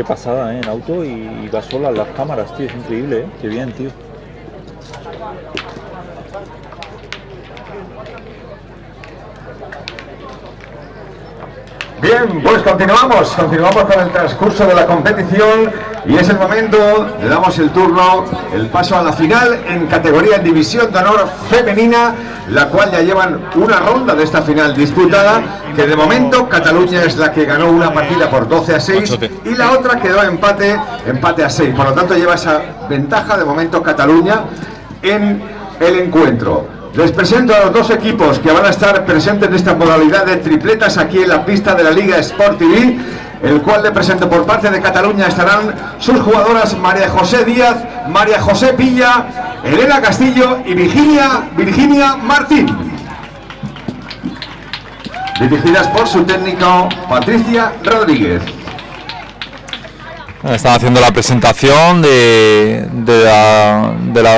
Qué pasada, ¿eh? En auto y, y va sola las cámaras, tío. Es increíble, ¿eh? Qué bien, tío. Bien, pues continuamos, continuamos con el transcurso de la competición y es el momento, le damos el turno, el paso a la final en categoría en división de honor femenina, la cual ya llevan una ronda de esta final disputada, que de momento Cataluña es la que ganó una partida por 12 a 6 y la otra quedó empate, empate a 6, por lo tanto lleva esa ventaja de momento Cataluña en el encuentro. Les presento a los dos equipos que van a estar presentes en esta modalidad de tripletas aquí en la pista de la Liga Sport TV, el cual le presento por parte de Cataluña estarán sus jugadoras María José Díaz, María José Pilla, Elena Castillo y Virginia, Virginia Martín. Dirigidas por su técnico Patricia Rodríguez. Están haciendo la presentación de, de la, de la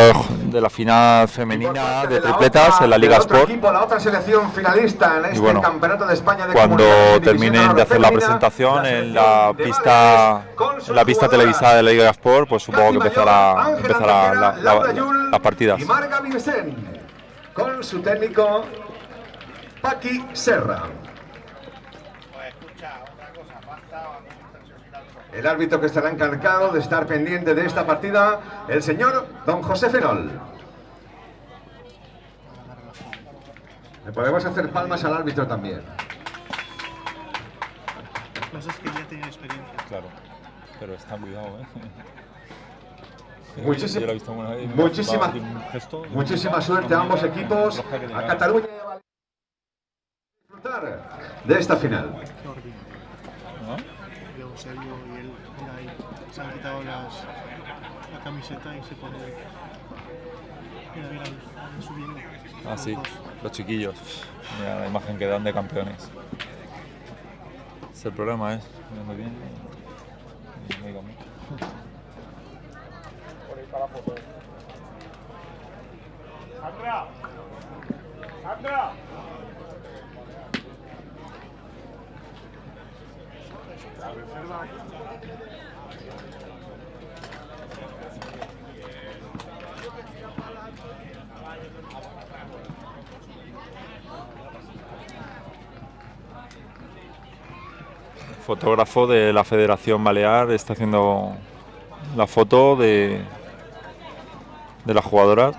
la final femenina de tripletas en la Liga Sport. la otra selección finalista en este campeonato de España de cuando terminen de hacer la presentación en la pista en la pista televisada de la Liga Sport, pues supongo que empezará, empezará la, la, las partidas. Y Marga con su técnico Paqui Serra. El árbitro que estará encargado de estar pendiente de esta partida, el señor don José Fenol. Le podemos hacer palmas al árbitro también. Cosas que ya tiene experiencia. Claro, pero está cuidado, ¿eh? Muchísima, muchísima, muchísima suerte a ambos equipos. A Cataluña disfrutar de esta final. se han quitado las, la camiseta y se pone. Mira, mira, subiendo. Ah, sí, los chiquillos. Mira la imagen que dan de campeones. Es el problema, ¿eh? Mirando bien. No digo mucho. Por ahí para la foto. ¡Sandra! ¡Sandra! La reserva aquí. Fotógrafo de la Federación Balear está haciendo la foto de, de las jugadoras,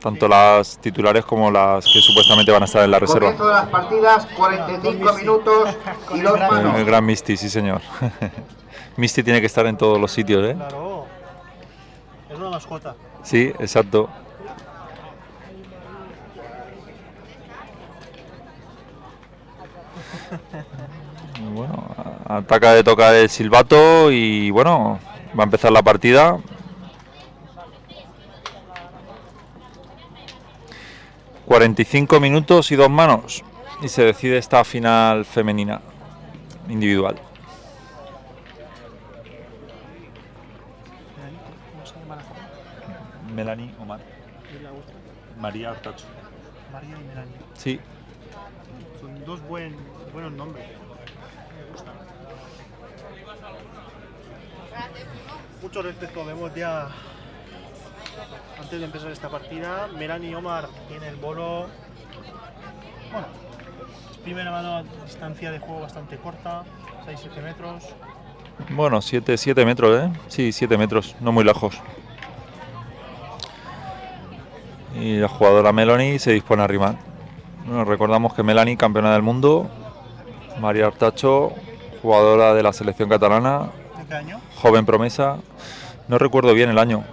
tanto las titulares como las que supuestamente van a estar en la reserva. de las partidas, 45 minutos y dos manos. El gran Misty, sí señor. Misty tiene que estar en todos los sitios, ¿eh? Claro, es una mascota. Sí, exacto. Bueno, ataca de tocar el silbato y bueno, va a empezar la partida. ...45 minutos y dos manos... ...y se decide esta final femenina... ...individual. Melanie Omar. María Artacho. María y Melanie. Sí. Son dos buen, buenos nombres. Mucho respeto, vemos ya antes de empezar esta partida, Melanie Omar tiene el bolo. Bueno, primera mano a distancia de juego bastante corta, 6-7 metros. Bueno, 7, 7 metros, ¿eh? Sí, 7 metros, no muy lejos. Y la jugadora Melanie se dispone a rimar. Bueno, recordamos que Melanie, campeona del mundo, María Artacho, jugadora de la selección catalana, joven promesa, no recuerdo bien el año,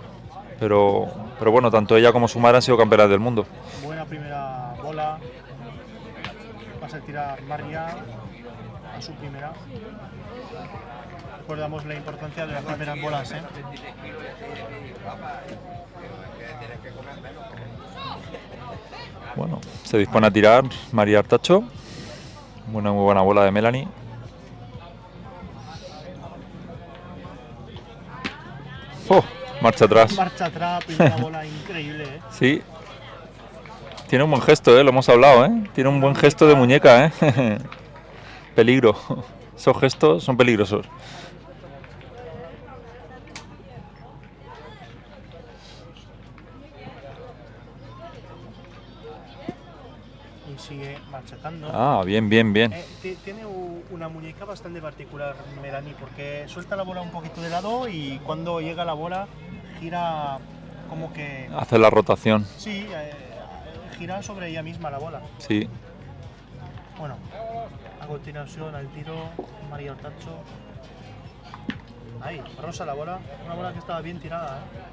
pero, pero bueno, tanto ella como su madre han sido campeonas del mundo. Buena primera bola, va a tirar María a su primera. Recordamos la importancia de las primeras bolas. ¿eh? Bueno, se dispone a tirar María Artacho. Una muy buena bola de Melanie. Oh, marcha atrás. Marcha atrás, increíble. Eh. Sí. Tiene un buen gesto, ¿eh? Lo hemos hablado, ¿eh? Tiene un buen gesto de muñeca, ¿eh? Peligro. Esos gestos son peligrosos. Y sigue marchetando. Ah, bien, bien, bien. Eh, una muñeca bastante particular Melanie porque suelta la bola un poquito de lado y cuando llega la bola gira como que... Hace la rotación, Sí, eh, gira sobre ella misma la bola. sí. Bueno, a continuación al tiro María Ortacho. Ahí, rosa la bola. Una bola que estaba bien tirada. ¿eh?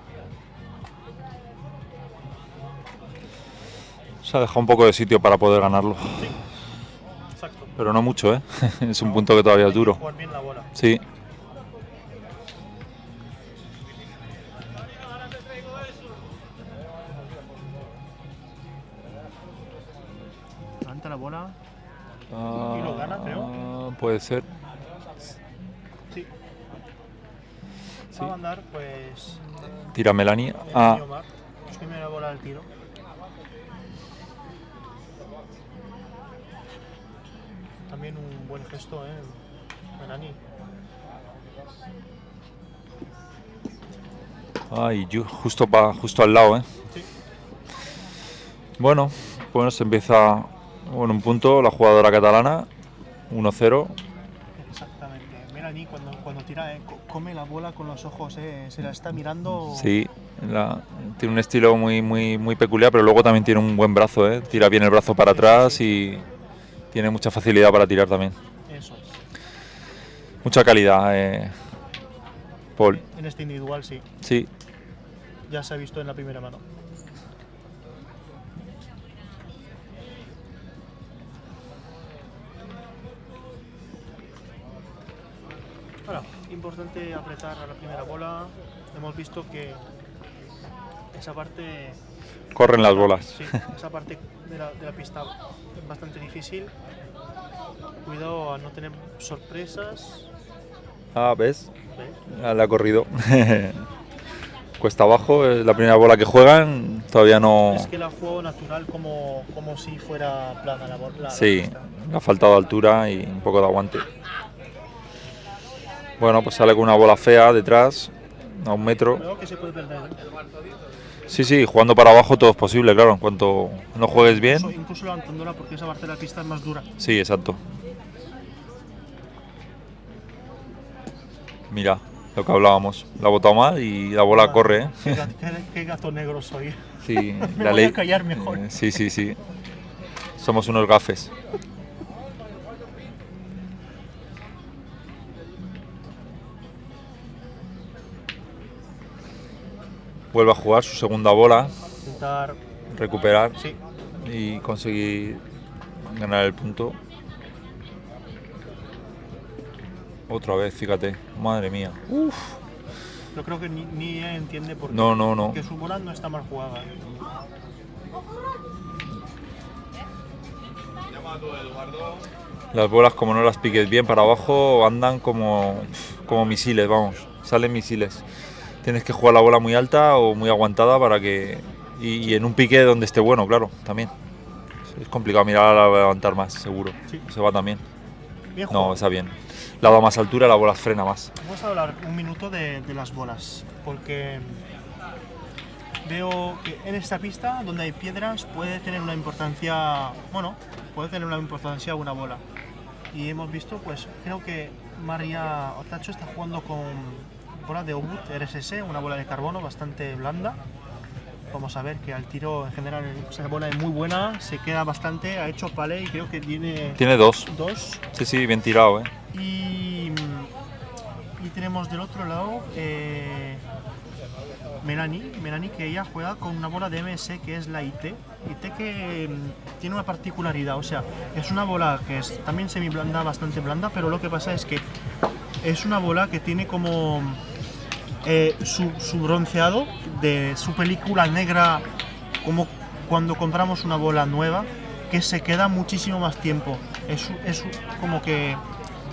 Se ha dejado un poco de sitio para poder ganarlo. Exacto. Pero no mucho, ¿eh? Es un punto que todavía es que duro. Jugar bien la bola. Sí. Levanta la bola. Ah, lo gana, creo. Puede ser. Sí. Sí. Va a mandar, pues. Tira Melanie. Melanie Ah, Omar. Es primera bola al tiro. También un buen gesto, ¿eh? Ay, ju- justo, pa- justo al lado, ¿eh? Sí. Bueno, bueno, se empieza con un punto la jugadora catalana. 1-0. Exactamente. Melanie cuando, cuando tira, eh, co- come la bola con los ojos, eh, se la está mirando. Sí, la- tiene un estilo muy, muy, muy peculiar, pero luego también tiene un buen brazo, ¿eh? Tira bien el brazo para atrás y tiene mucha facilidad para tirar también. Eso es. Mucha calidad, eh, Paul. En este individual, sí. Sí, Ya se ha visto en la primera mano. Ahora, importante apretar a la primera bola. Hemos visto que esa parte, corren las bolas. sí, esa parte de la, de la pista es bastante difícil. Cuidado a no tener sorpresas. Ah, ¿ves? ¿ves? Le ha corrido. Cuesta abajo, es la primera bola que juegan, todavía no... Es que la juego natural como, como si fuera plana la bola. la Sí, pista. le ha faltado altura y un poco de aguante. Bueno, pues sale con una bola fea detrás, a un metro. Creo que se puede perder. Sí, sí, jugando para abajo todo es posible, claro, en cuanto no juegues Incluso, bien. incluso levantándola porque esa parte de la pista es más dura. Sí, exacto. Mira, lo que hablábamos, la ha botado mal y la bola corre, ¿eh? Qué, ga- qué- qué gato negro soy. Sí, Me la voy ley. a callar mejor. Eh, Sí, sí, sí. Somos unos gafes. Vuelve a jugar su segunda bola, Intentar. recuperar Sí, y conseguir ganar el punto. Otra vez, fíjate, madre mía. yo creo que ni, ni ella entiende por qué. No, no, no. Que su bola no está mal jugada. ¿eh? Las bolas, como no las piques bien para abajo, andan como, como misiles, vamos, salen misiles. Tienes que jugar la bola muy alta o muy aguantada para que. Y, y en un pique donde esté bueno, claro, también. Es complicado mirar a levantar más, seguro. Sí. Se va también. Bien No, está bien. La da más altura, la bola frena más. Vamos a hablar un minuto de, de las bolas. Porque veo que en esta pista, donde hay piedras, puede tener una importancia. Bueno, puede tener una importancia una bola. Y hemos visto, pues creo que María Otacho está jugando con bola de Obut RSS, una bola de carbono bastante blanda. Vamos a ver que al tiro en general esa bola es muy buena, se queda bastante, ha hecho pale y creo que tiene Tiene dos. dos. Sí, sí, bien tirado, ¿eh? Y, y tenemos del otro lado eh, Melanie, Melanie que ella juega con una bola de MS que es la IT. IT que mm, tiene una particularidad, o sea, es una bola que es también semi blanda, bastante blanda, pero lo que pasa es que es una bola que tiene como eh, su, su bronceado de su película negra, como cuando compramos una bola nueva, que se queda muchísimo más tiempo. Es, es como que,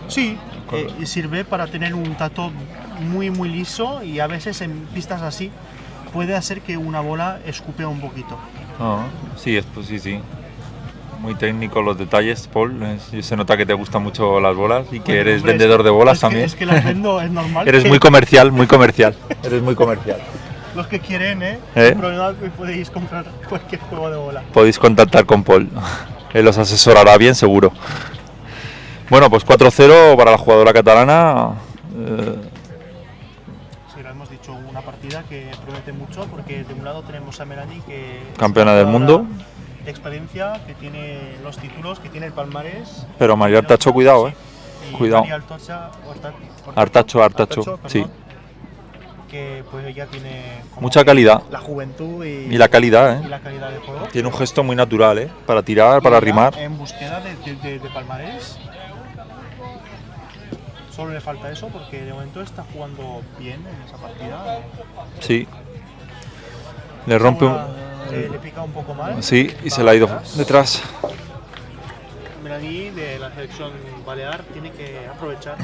sí, eh, sirve para tener un tato muy, muy liso y a veces en pistas así puede hacer que una bola escupe un poquito. Ah, sí, es, pues sí, sí. Muy técnico los detalles, Paul. Es- Se nota que te gustan mucho las bolas y que Bueno, eres hombre, vendedor que- de bolas es que- también. es que las vendo, es normal. Eres que muy comercial, muy comercial. Eres muy comercial. Los que quieren, ¿eh? ¿Eh? Podéis comprar cualquier juego de bola. Podéis contactar con Paul. Él los asesorará bien, seguro. Bueno, pues 4-0 para la jugadora catalana. eh, Sí, lo hemos dicho, una partida que promete mucho porque de un lado tenemos a Melanie que Campeona del mundo. De experiencia, que tiene los títulos, que tiene el palmarés. Pero María Artacho, cuidado, eh. Y Cuidado. Artacho, Artacho, perdón, sí. Que pues ella tiene Mucha calidad. La juventud y, Y la calidad, y ¿eh? la calidad de juego. Tiene un gesto muy natural, ¿eh? Para tirar, para rimar. En búsqueda de, de, de- de palmarés. Solo le falta eso porque de momento está jugando bien en esa partida. Sí. Le rompe un... Una- le, le pica un poco mal. Sí, y se la ha ido atrás. detrás. Melanie de la selección balear tiene que aprovechar.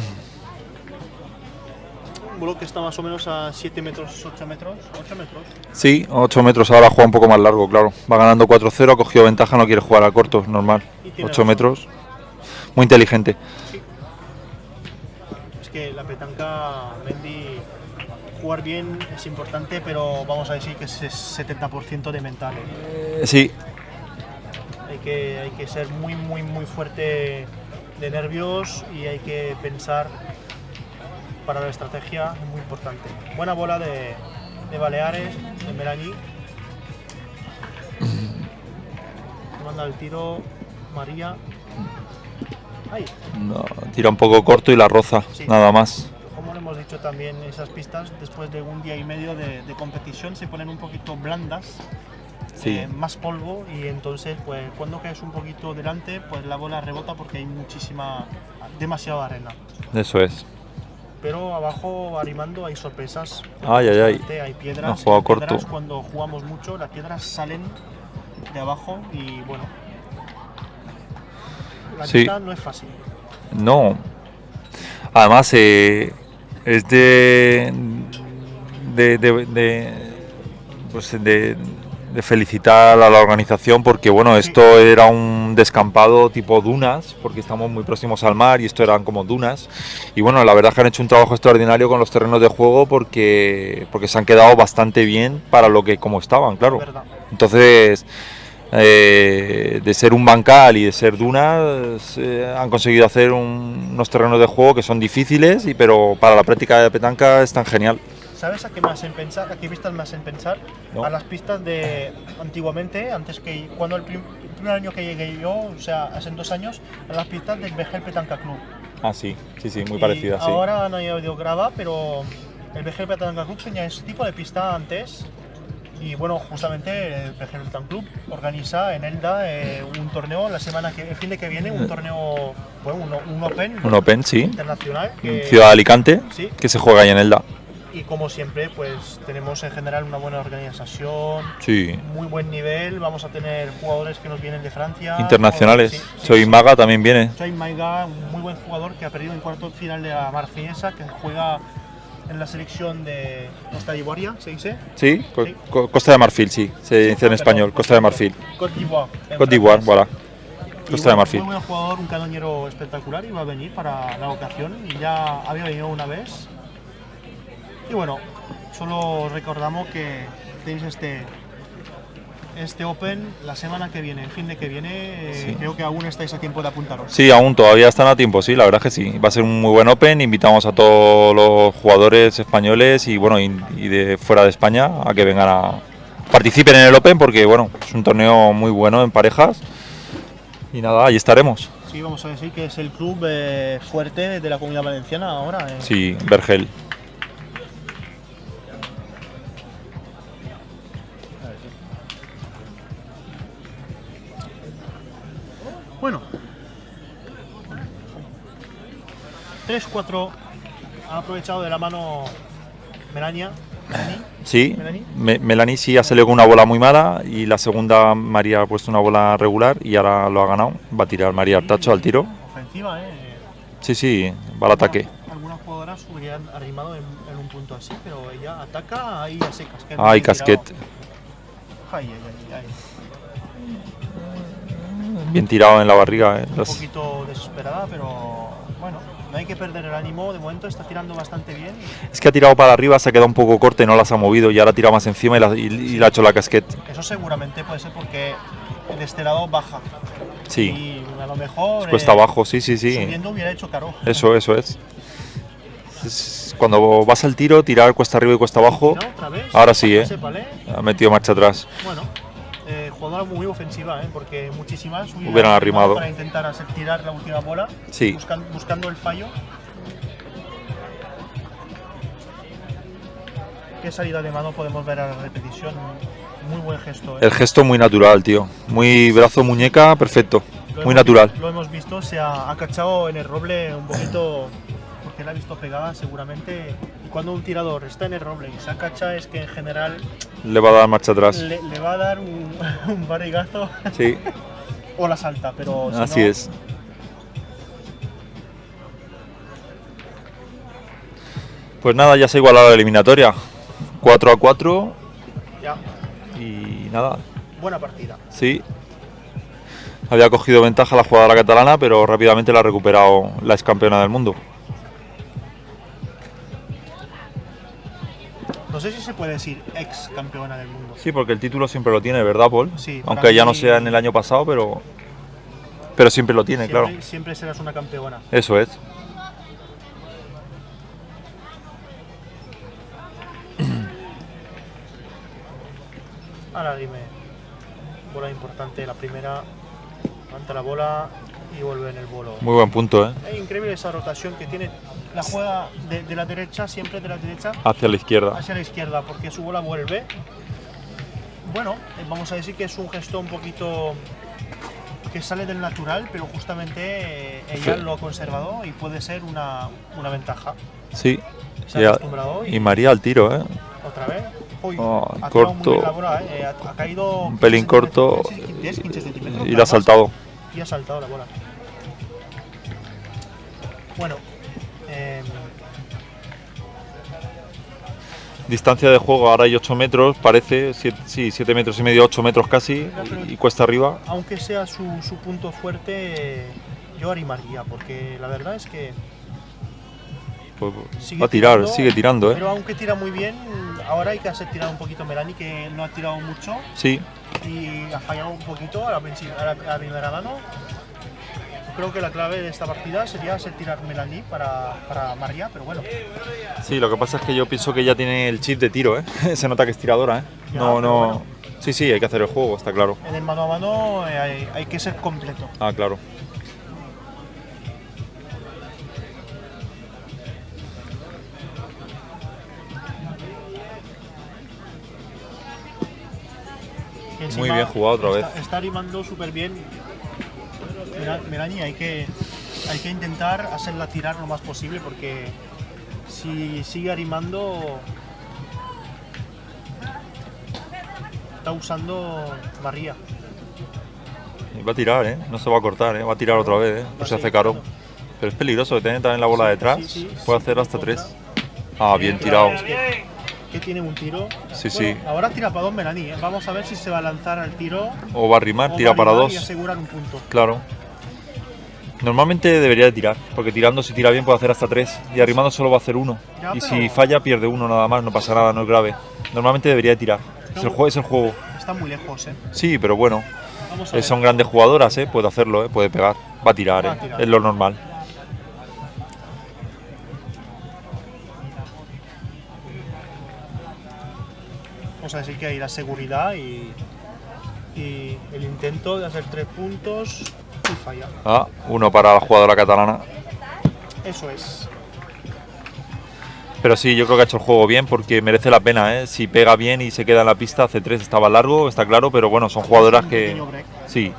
Un vuelo que está más o menos a 7 metros, 8 metros, 8 metros. Sí, 8 metros, ahora juega un poco más largo, claro. Va ganando 4-0, ha cogido ventaja, no quiere jugar a corto, normal. Y tiene 8 razón. metros. Muy inteligente. Es que la petanca, Mendy, jugar bien es importante, pero vamos a decir que es 70% de mental. ¿eh? Sí, Hay que, hay que ser muy, muy, muy fuerte de nervios y hay que pensar para la estrategia, es muy importante. Buena bola de, de Baleares, de Melanie. Manda el tiro María. Ahí, no, tira un poco corto y la roza, Sí. nada más. Hemos dicho también, esas pistas después de un día y medio de, de competición se ponen un poquito blandas, Sí. eh, más polvo y entonces pues cuando caes un poquito delante pues la bola rebota porque hay muchísima, demasiada arena. Eso es. Pero abajo arrimando hay sorpresas. Ay, ay, ay. Bastante, Hay Ha piedras. jugado y las piedras, corto. Cuando jugamos mucho las piedras salen de abajo y bueno. La Sí. pista no es fácil. No. Además, eh, es de. de, de, de- pues de, de felicitar a la organización porque, bueno, esto era un descampado tipo dunas, porque estamos muy próximos al mar y esto eran como dunas. Y bueno, la verdad es que han hecho un trabajo extraordinario con los terrenos de juego porque, porque se han quedado bastante bien para lo que como estaban, claro. Entonces, eh, de ser un bancal y de ser dunas, eh, han conseguido hacer un- unos terrenos de juego que son difíciles, y, pero para la práctica de petanca están genial. ¿Sabes a qué me hacen pensar? ¿A qué pistas me hacen pensar? No. A las pistas de antiguamente, antes que cuando el, prim- el primer año que llegué yo, o sea, hace dos años, a las pistas del Vegel Petanca Club. Ah, sí, sí, sí, muy Y parecida, sí. Ahora no he oído grava, pero el Vegel Petanca Club tenía ese tipo de pista antes. Y bueno, justamente el Petanca Club organiza en Elda eh, un torneo la semana que, el fin de que viene, un torneo, bueno, un, un Open Un Open, sí. internacional. que- Ciudad de Alicante, Sí. que se juega ahí en Elda. y como siempre, pues tenemos en general una buena organización, Sí. muy buen nivel. Vamos a tener jugadores que nos vienen de Francia. Internacionales. Sí, Soy. Maga también viene. Soy Maiga, un muy buen jugador que ha perdido en cuarto final de la Marfinesa, que juega en la selección de Costa d'Ivoire, ¿se dice? Sí, Co- Sí. Co- Costa de Marfil, sí, se dice en español, Costa de Marfil. Côte d'Ivoire. voilà. Costa de Marfil. Muy buen jugador, un canoñero espectacular y va a venir para la ocasión y ya había venido una vez. Y bueno, solo recordamos que tenéis este este Open la semana que viene, el fin de que viene. eh, Sí. Creo que aún estáis a tiempo de apuntaros. Sí, aún todavía están a tiempo, sí, la verdad que sí. Va a ser un muy buen Open. Invitamos a todos los jugadores españoles y bueno y, y de fuera de España a que vengan a participen en el Open porque bueno es un torneo muy bueno en parejas. Y nada, ahí estaremos. Sí, vamos a decir que es el club eh, fuerte de la comunidad valenciana ahora. eh. Sí, Vergel. Bueno. 3-4 ha aprovechado de la mano Melania. Melanie. Sí, Melanie. Me- Melanie sí ha salido con una bola muy mala y la segunda María ha puesto una bola regular y ahora lo ha ganado. Va a tirar María Artacho al tiro. Ofensiva, ¿eh? Sí, sí, va al ataque. Algunas jugadoras hubieran arrimado en, en un punto así, pero ella ataca ahí a secas. Ay, casquet. Ay, ay, Bien tirado en la barriga. eh, Un poquito desesperada, pero bueno, no hay que perder el ánimo. De momento está tirando bastante bien. Es que ha tirado para arriba, se ha quedado un poco corte, no las ha movido y ahora ha tirado más encima y, la- y- y le ha hecho la casquet. Eso seguramente puede ser porque de este lado baja. Sí. Y a lo mejor. Cuesta eh, abajo, sí, sí, sí. Subiendo hubiera hecho caro. Eso, eso es. Es- Cuando vas al tiro, tirar cuesta arriba y cuesta abajo. ¿Otra vez? Ahora sí, ¿eh? Ha metido marcha atrás. Bueno, eh, jugadora muy ofensiva, ¿eh? porque muchísimas Hubieran arrimado. para intentar hacer tirar la última bola, Sí. buscan- buscando el fallo. Qué salida de mano podemos ver a la repetición. Muy buen gesto. ¿eh? El gesto muy natural, tío. Muy brazo, muñeca, perfecto. Lo Muy hemos natural. Lo hemos visto, se ha acachado en el roble un poquito porque la ha visto pegada seguramente. Y cuando un tirador está en el roble y se acacha es que en general Le va a dar marcha atrás. le, le va a dar un, un barrigazo Sí, o la salta, pero si así no, es. Pues nada, ya se ha igualado la eliminatoria. 4 a 4 ya, y nada, buena partida. sí. Había cogido ventaja la jugadora catalana, pero rápidamente la ha recuperado la ex campeona del mundo. No sé si se puede decir ex campeona del mundo. Sí, porque el título siempre lo tiene, ¿verdad, Paul? Sí, Aunque ya no sea en el año pasado, pero pero siempre lo tiene, Siempre, claro. siempre serás una campeona. Eso es. Ahora dime, bola importante, la primera, levanta la bola y vuelve en el bolo. Muy buen punto, ¿eh? Es increíble esa rotación que tiene. La juega de, de la derecha, siempre de la derecha Hacia la izquierda. hacia la izquierda, porque su bola vuelve. Bueno, eh, vamos a decir que es un gesto un poquito que sale del natural, pero justamente eh, ella Sí. lo ha conservado y puede ser una, una ventaja. Sí. Se Y, ha acostumbrado y, y María al tiro, ¿eh? otra vez. Uy, Oh, ha corto. bola, eh, ha, ha caído Un pelín 15 corto centímetros, 10, 15 centímetros. Y nada la ha saltado. Y ha saltado la bola. Bueno, Distancia de juego, ahora hay 8 metros, parece. siete- sí, 7 metros y medio, 8 metros casi. Y, y cuesta arriba. aunque sea su, su punto fuerte, yo animaría, porque la verdad es que Pues, sigue va a tirar, tirando, sigue tirando, ¿eh? Pero aunque tira muy bien, ahora hay que hacer tirar un poquito Melani, que no ha tirado mucho Sí, y ha fallado un poquito a la- a la primera mano. Creo que la clave de esta partida sería hacer tirar Melanie para, para María, pero bueno. sí, lo que pasa es que yo pienso que ya tiene el chip de tiro, ¿eh? Se nota que es tiradora, ¿eh? Ya, No, no. bueno. Sí, sí, hay que hacer el juego, está claro. En el mano a mano eh, hay, hay que ser completo. Ah, claro. Muy bien jugado otra está, vez. Está animando súper bien. Melanie, hay que, hay que intentar hacerla tirar lo más posible porque si sigue animando está usando María. Y Va a tirar, ¿eh? No se va a cortar, ¿eh? Va a tirar otra vez, ¿eh? Pues se hace caro. Pero es peligroso tiene también la bola Sí, detrás. sí, sí, Puede hacer hasta tres. Ah, bien tirado. es que, que tiene un tiro. Sí, Bueno, sí. Ahora tira para dos Melanie. ¿eh? Vamos a ver si se va a lanzar al tiro. O va a rimar, tira para dos. Y asegurar un punto. Claro. Normalmente debería de tirar, porque tirando si tira bien puede hacer hasta tres y arrimando solo va a hacer uno. Ya, y pero- si falla pierde uno nada más, no pasa nada, no es grave. Normalmente debería de tirar. Es el juego, es el juego. Está muy lejos, ¿eh? Sí, pero bueno, eh, son grandes jugadoras, ¿eh? puede hacerlo, ¿eh? puede pegar, va a tirar, Va a ¿eh? tirar. es lo normal. Vamos a decir que hay la seguridad y, y el intento de hacer tres puntos y falla. Ah, uno para la jugadora catalana. Eso es. Pero sí, yo creo que ha hecho el juego bien porque merece la pena, ¿eh? Si pega bien y se queda en la pista, hace tres estaba largo, está claro, pero bueno, son jugadoras que... Sí,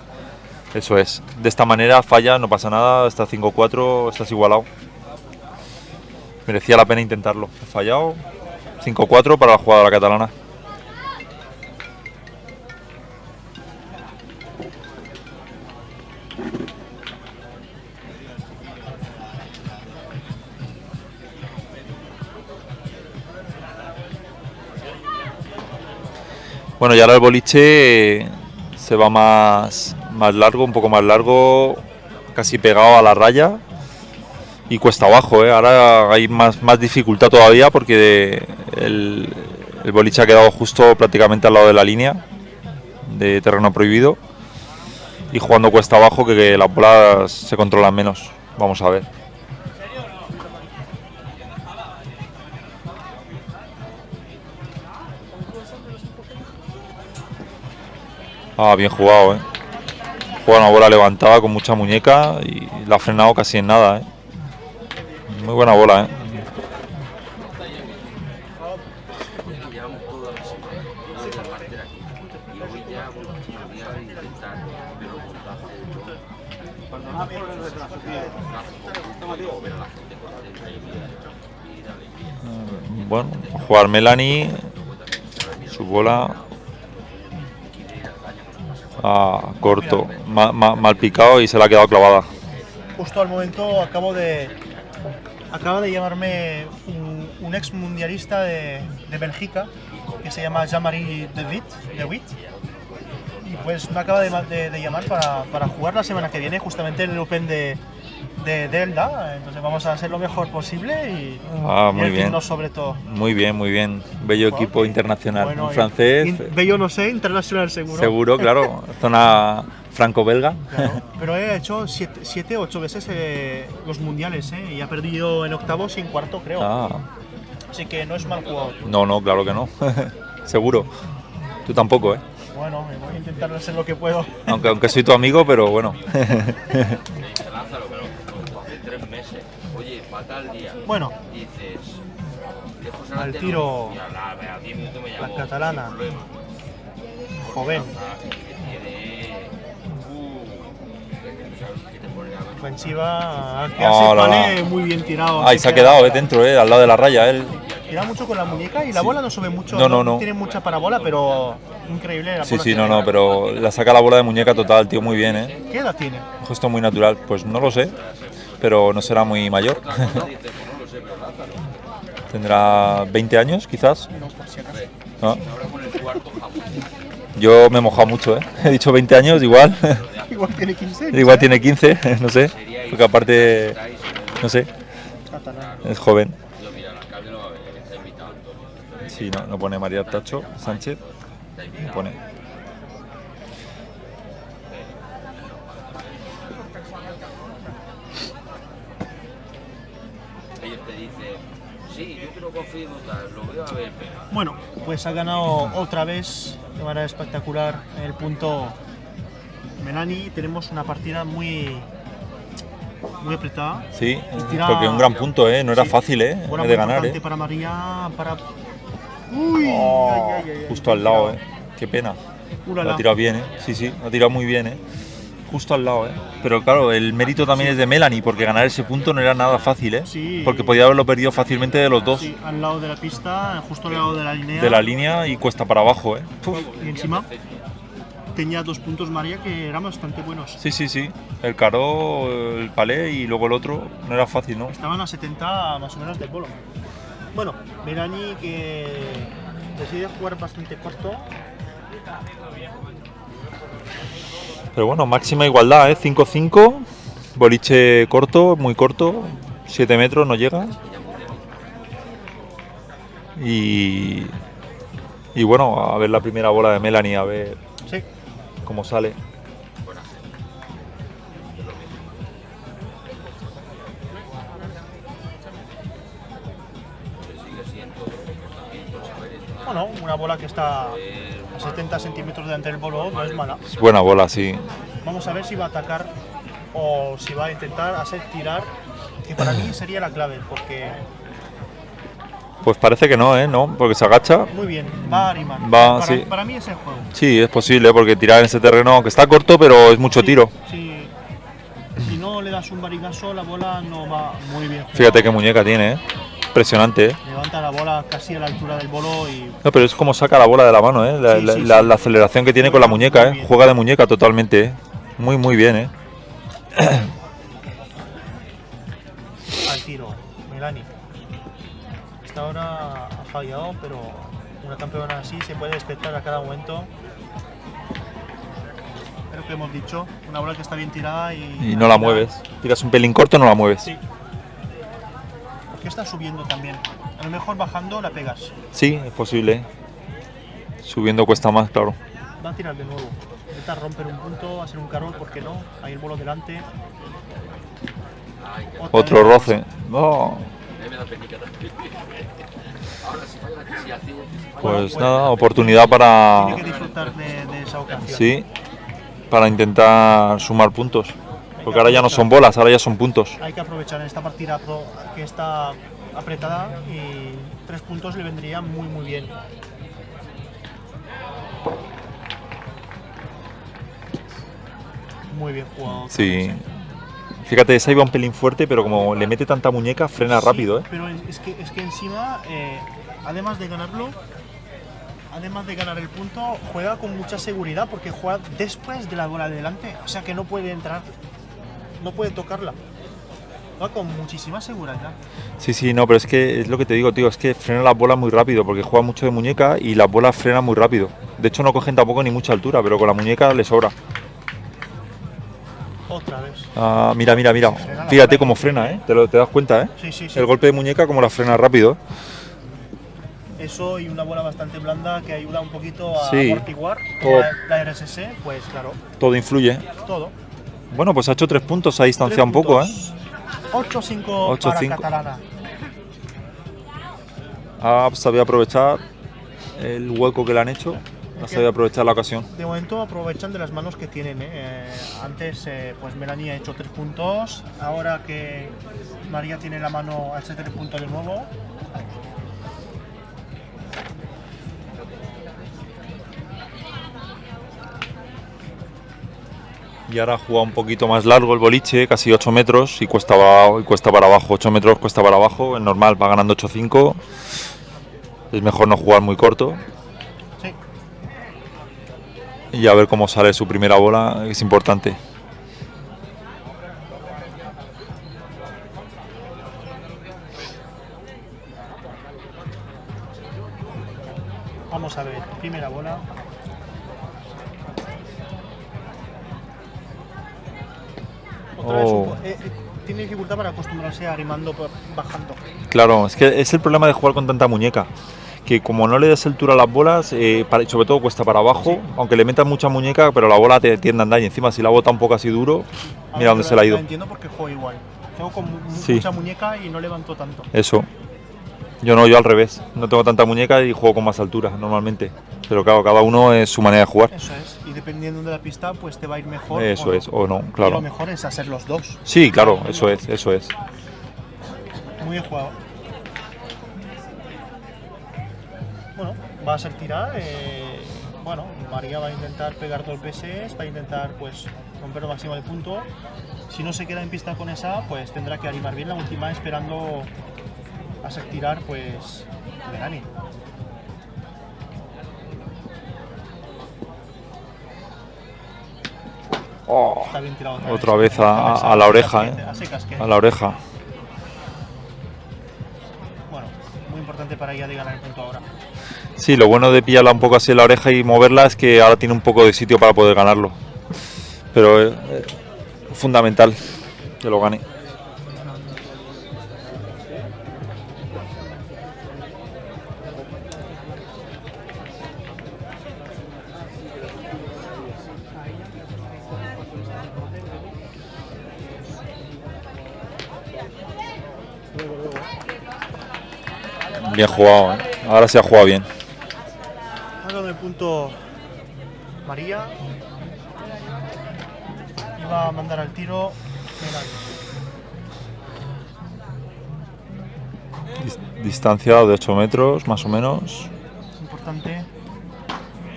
eso es. De esta manera falla, no pasa nada, está 5-4, estás igualado. Merecía la pena intentarlo. He fallado. 5-4 para la jugadora catalana. Bueno, y ahora el boliche eh, se va más, más largo, un poco más largo, casi pegado a la raya y cuesta abajo. ¿eh? Ahora hay más, más dificultad todavía porque el, boliche ha quedado justo prácticamente al lado de la línea de terreno prohibido y jugando cuesta abajo que, que las bolas se controlan menos. Vamos a ver. Ah, bien jugado, ¿eh? Juega una bola levantada con mucha muñeca y la ha frenado casi en nada, ¿eh? Muy buena bola, ¿eh? llevamos toda la semana desde la parte de aquí. Y hoy ya, bueno, me voy a intentar ver los montajes de todo. Cuando no por el retraso, tío. ver a la gente contenta y mira, mira, alegría. Bueno, a jugar Melanie, su bola ah, corto, ma- ma- mal picado y se la ha quedado clavada. Justo al momento acabo de. Acaba de llamarme un, ex mundialista de, de Bélgica que se llama Jean-Marie De Witt. Y pues me acaba de- de llamar para, para jugar la semana que viene, justamente en el Open de, de Delda. Entonces vamos a hacer lo mejor posible y, Ah, y muy bien. divertirnos sobre todo. Muy bien, muy bien. Bello equipo internacional. Bueno, Un y- francés, in- bello no sé, internacional seguro. seguro, claro. Zona franco-belga. Claro, pero he hecho 7 8 veces eh, los mundiales ¿eh? y ha perdido en octavos y en cuarto, creo. Ah, Así que no es mal jugador. no, no, claro que no. seguro. Tú tampoco, ¿eh? Bueno, voy a intentar hacer lo que puedo. Aunque, aunque soy tu amigo, pero bueno. Lázaro, pero hace tres meses. Oye, falta al día. Bueno, Dices. lejos Al tiro. no. Y a la- a 10 minutos me La llamó, catalana. joven, Ah, que. Uh, que que ver. ofensiva, que Ah, hace la, palé la. muy bien tirado. Así se ha que quedado, ¿eh? Dentro, ¿eh? Al lado de la raya, él. Tira mucho con la muñeca y la bola no sube mucho. No, no, no. Tiene mucha parabola, pero increíble. La Sí, bola sí, que no, no, pero la saca la bola de muñeca total, tío, muy bien, ¿eh? ¿Qué edad tiene? Un gesto muy natural. Pues no lo sé, pero no será muy mayor. Tendrá 20 años, quizás. Yo me he mojado mucho, ¿eh? He dicho 20 años, igual. Igual tiene 15. igual tiene 15, no sé. Porque aparte, no sé, es joven. Sí, no, no pone María Tacho Sánchez. No pone. Ellos te dicen, sí, yo quiero confirmo tal, lo veo a ver, pero. Bueno, pues ha ganado otra vez de manera espectacular el punto Melani. Tenemos una partida muy, muy apretada. Sí, tira- porque un gran punto, ¿eh? No era Sí. fácil, ¿eh? De ganar, ¿eh? para María, para... Uy, Oh, ay, ay, ay, ay, justo al lado. ¿eh? Qué pena. Ulala. Lo ha tirado bien, ¿eh? Sí, sí, lo ha tirado muy bien, ¿eh? Justo al lado, ¿eh? Pero claro, el mérito también es de Melanie, porque ganar ese punto no era nada fácil, ¿eh? Sí. Porque podía haberlo perdido fácilmente de los dos. Sí, al lado de la pista, justo al lado de la línea. De la línea y cuesta para abajo, ¿eh? Uf. Y encima tenía dos puntos María que eran bastante buenos. Sí, sí, sí. El caro, el palé y luego el otro no era fácil, ¿no? Estaban a 70 más o menos del bolo. Bueno, Melani que decide jugar bastante corto. Pero bueno, máxima igualdad, ¿eh? 5-5. Boliche corto, muy corto. 7 metros no llega. Y. Y bueno, a ver la primera bola de Melanie, a ver Sí, cómo sale. bueno, una bola que está 70 centímetros delante del bolo no es mala. Es buena bola, sí. Vamos a ver si va a atacar o si va a intentar hacer tirar, que para mí sería la clave, porque Pues parece que no, ¿eh? No, porque se agacha. muy bien, va a. Va, para, sí. para mí es el juego. Sí, es posible, porque tirar en ese terreno, que está corto, pero es mucho Sí, tiro. sí. si no le das un barigazo, la bola no va muy bien. Fíjate qué muñeca tiene, ¿eh? Impresionante, ¿eh? Levanta la bola casi a la altura del bolo y No, pero es como saca la bola de la mano, ¿eh? La, Sí, la- sí, la- sí. la aceleración que tiene con la muñeca, ¿eh? Juega de muñeca totalmente, ¿eh? Muy, muy bien, ¿eh? al tiro. Melani. Hasta ahora ha fallado, pero una campeona así se puede despertar a cada momento. Lo que hemos dicho, una bola que está bien tirada y... Y no la mueves. Tiras un pelín corto, no la mueves. Sí. Porque está subiendo también. A lo mejor bajando la pegas. Sí, es posible. Subiendo cuesta más, claro. Va a tirar de nuevo. Intentar romper un punto, hacer un carol, ¿por qué no? Ahí el bolo delante. Otra Otro roce. No, pues nada, oportunidad para. Tiene que disfrutar de, de esa ocasión. Sí, para intentar sumar puntos. Porque ahora ya no son bolas, ahora ya son puntos. Hay que aprovechar esta partida que está apretada y tres puntos le vendrían muy muy bien. Muy bien jugado. Sí. Fíjate, esa iba un pelín fuerte, pero como le mete tanta muñeca, frena Sí, rápido, ¿eh? Pero es que, es que encima, eh, además de ganarlo, además de ganar el punto, juega con mucha seguridad porque juega después de la bola de delante. O sea que no puede entrar, no puede tocarla. Va con muchísima seguridad. Sí, sí, no, pero es que es lo que te digo, tío, es que frena las bolas muy rápido, porque juega mucho de muñeca y las bolas frenan muy rápido. De hecho, no cogen tampoco ni mucha altura, pero con la muñeca le sobra. Otra vez. Ah, mira, mira, mira. Fíjate cómo frena, ¿eh? Te, lo, te das cuenta, ¿eh? Sí, sí, sí. El golpe de muñeca como la frena rápido. Eso y una bola bastante blanda que ayuda un poquito a amortiguar. La, la RSS, pues claro, Todo influye. todo. Bueno, pues ha hecho tres puntos, ha distanciado un poco, ¿eh? puntos. 8-5 Ocho, para cinco. Catalana. Ha sabido aprovechar el hueco que le han hecho. Ha sabido aprovechar la ocasión. De momento aprovechan de las manos que tienen. ¿eh? Eh, antes, eh, pues Melanie ha hecho tres puntos. Ahora que María tiene la mano al tres puntos de nuevo. Y ahora jugado un poquito más largo el boliche, casi 8 metros y cuesta, y cuesta para abajo. 8 metros cuesta para abajo, es normal, va ganando 8-5. Es mejor no jugar muy corto Sí, y a ver cómo sale su primera bola, es importante. vamos a ver. Primera bola. Dificultad para acostumbrarse a rimando por- bajando. Claro, es que es el problema de jugar con tanta muñeca. Que como no le das altura a las bolas, eh, para- sobre todo cuesta para abajo, aunque le metas mucha muñeca, pero la bola te tiende a andar y encima si la bota un poco así duro, Ahora mira dónde se la ha ido. entiendo porque juego igual. Tengo con mu- Sí. mucha muñeca y no levanto tanto. Eso. Yo no, yo al revés. No tengo tanta muñeca y juego con más altura normalmente. Pero claro, cada uno es su manera de jugar. Eso es. Y dependiendo de la pista, pues te va a ir mejor. Eso o no. es, o no, Y lo claro. mejor es hacer los dos. Sí, claro, eso es, eso es. Muy bien jugado. Bueno, va a ser tirar. eh, bueno, María va a intentar pegar dos veces, va a intentar pues romper lo máximo de punto. Si no se queda en pista con esa, pues tendrá que animar bien la última esperando a tirar pues Melanie. Oh, Está bien tirado Otra vez a- a- a la oreja, eh. a secas a la oreja. Bueno, muy importante para ella de ganar el punto ahora. Sí, lo bueno de pillarla un poco así en la oreja y moverla es que ahora tiene un poco de sitio para poder ganarlo. Pero es fundamental que lo gane. Bien jugado, ¿eh? ahora se ha jugado bien. Ha ganado el punto María. Iba a mandar al tiro Distancia de 8 metros, más o menos. Importante.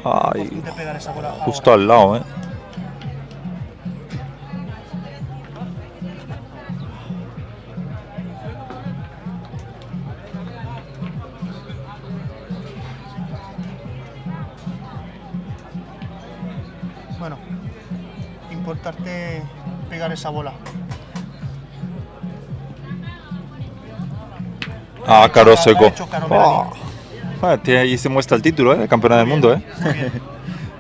Ay, Intente pegar esa bola justo ahora. al lado, ¿eh? Esa bola. Ah, caro seco. Ah. Tiene- ahí se muestra el título, ¿eh? De campeona del mundo, ¿eh?